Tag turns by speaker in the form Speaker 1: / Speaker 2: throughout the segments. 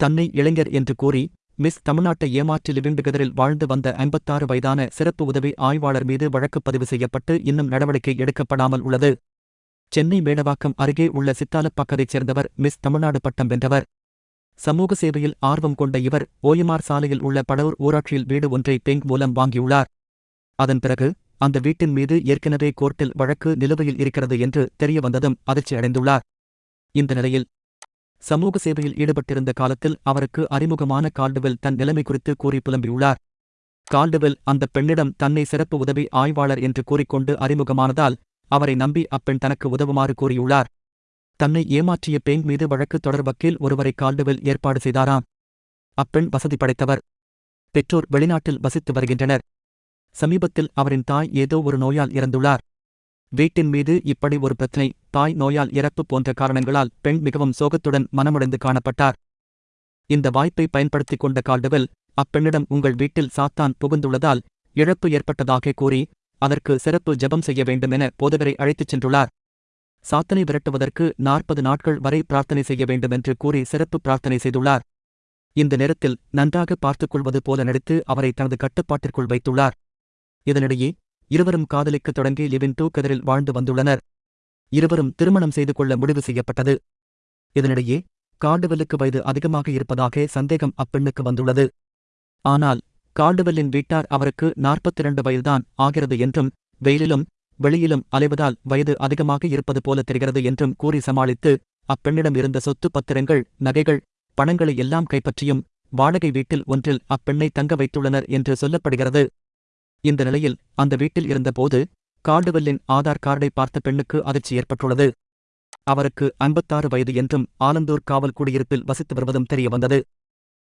Speaker 1: தன்னை இளைஞர் என்று கூறி மிஸ் தமிழ்நாட்டை ஏமாற்றி லிவிங் டுகெதரில் வாழ்ந்து வந்த ஐம்பத்தாறு வயதான சிறப்பு உதவி ஆய்வாளர் மீது வழக்கு பதிவு செய்யப்பட்டு இன்னும் நடவடிக்கை எடுக்கப்படாமல் உள்ளது. சென்னை மேடவாக்கம் அருகே உள்ள சித்தாலப்பாக்கத்தைச் சேர்ந்தவர் மிஸ் தமிழ்நாடு பட்டம் வென்றவர். சமூக சேவையில் ஆர்வம் கொண்ட இவர் ஓயமார் சாலையில் உள்ள படவூர் ஊராட்சியில் வீடு ஒன்றை பெங் மூலம் வாங்கியுள்ளார். அதன் பிறகு அந்த வீட்டின் மீது ஏற்கனவே கோர்ட்டில் வழக்கு நிலுவையில் இருக்கிறது என்று தெரியவந்ததும் அதிர்ச்சியடைந்துள்ளார். அதிர்ச்சி அடைந்துள்ளார் இந்த நிலையில் சமூக சேவையில் ஈடுபட்டிருந்த காலத்தில் அவருக்கு அறிமுகமான கால்டுவெல் தன் நிலைமை குறித்து கூறி புலம்பியுள்ளார். கால்டுவெல் அந்த பெண்ணிடம் தன்னை சிறப்பு உதவி ஆய்வாளர் என்று கூறிக்கொண்டு அறிமுகமானதால் அவரை நம்பி அப்பெண் தனக்கு உதவுமாறு கூறியுள்ளார். தன்னை ஏமாற்றிய பெண் மீது வழக்கு தொடர் வக்கீல் ஒருவரை கால்டுவெல் ஏற்பாடு செய்தாராம். அப்பெண் வசதி படைத்தவர். பெற்றோர் வெளிநாட்டில் வசித்து வருகின்றனர். சமீபத்தில் அவரின் தாய் ஏதோ ஒரு நோயால் இறந்துள்ளார். வீட்டின் மீது இப்படி ஒரு பிரச்சனை தாய் நோயால் இறப்பு போன்ற காரணங்களால் பெண் மிகவும் சோகத்துடன் மனமுடைந்து காணப்பட்டார். இந்த வாய்ப்பை பயன்படுத்திக் கொண்ட கால்டவெல் அப்பெண்ணிடம் உங்கள் வீட்டில் சாத்தான் புகுந்துள்ளதால் இழப்பு ஏற்பட்டதாக கூறி அதற்கு சிறப்பு ஜெபம் செய்ய வேண்டும் என போதகரை அழைத்துச் சென்றுள்ளார். சாத்தனை விரட்டுவதற்கு நாற்பது நாட்கள் வரை பிரார்த்தனை செய்ய வேண்டும் என்று கூறி சிறப்பு பிரார்த்தனை செய்துள்ளார். இந்த நேரத்தில் நன்றாக பார்த்துக் கொள்வது போல நடித்து அவரை தனது கட்டுப்பாட்டிற்குள் வைத்துள்ளார். இதனிடையே இருவரும் காதலிக்கத் தொடங்கி லிவின் டூ வாழ்ந்து வந்துள்ளனர். இருவரும் திருமணம் செய்து கொள்ள முடிவு செய்யப்பட்டது. இதனிடையே கார்டுவெல்லுக்கு வயது அதிகமாக இருப்பதாக சந்தேகம் அப்பெண்ணுக்கு வந்துள்ளது. ஆனால் கார்டுவெல்லின் வீட்டார் அவருக்கு நாற்பத்திரண்டு வயதுதான் ஆகிறது என்றும் வெயிலிலும் வெளியிலும் அலைவதால் வயது அதிகமாக இருப்பது போல தெரிகிறது என்றும் கூறி சமாளித்து அப்பெண்ணிடம் இருந்த சொத்து பத்திரங்கள் நகைகள் பணங்களை எல்லாம் கைப்பற்றியும் வாடகை வீட்டில் ஒன்றில் அப்பெண்ணை தங்க வைத்துள்ளனர் என்று சொல்லப்படுகிறது. இந்த நிலையில் அந்த வீட்டில் இருந்தபோது கால்டுவெல்லின் ஆதார் கார்டை பார்த்த பெண்ணுக்கு அதிர்ச்சி ஏற்பட்டுள்ளது. அவருக்கு ஐம்பத்தாறு வயது என்றும் ஆலந்தூர் காவல் குடியிருப்பில் வசித்து வருவதும் தெரியவந்தது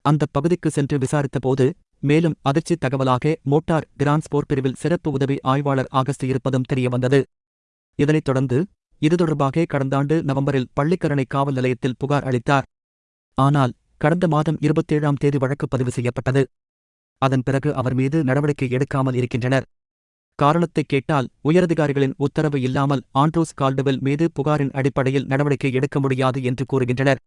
Speaker 1: அந்த பகுதிக்கு சென்று விசாரித்தபோது மேலும் அதிர்ச்சி தகவலாக மோட்டார் டிரான்ஸ்போர்ட் பிரிவில் சிறப்பு உதவி ஆய்வாளர் ஆகஸ்ட் இருப்பதும் தெரியவந்தது இதனைத் தொடர்ந்து இது தொடர்பாக கடந்த ஆண்டு நவம்பரில் பள்ளிக்கரணை காவல் நிலையத்தில் புகார் அளித்தார். ஆனால் கடந்த மாதம் இருபத்தேழாம் தேதி வழக்கு பதிவு செய்யப்பட்டது. அதன் பிறகு அவர் மீது நடவடிக்கை எடுக்காமல் இருக்கின்றனர். காரணத்தை கேட்டால் உயரதிகாரிகளின் உத்தரவு இல்லாமல் ஆண்ட்ரூஸ் கால்டுவெல் மீது புகாரின் அடிப்படையில் நடவடிக்கை எடுக்க முடியாது என்று கூறுகின்றனர்.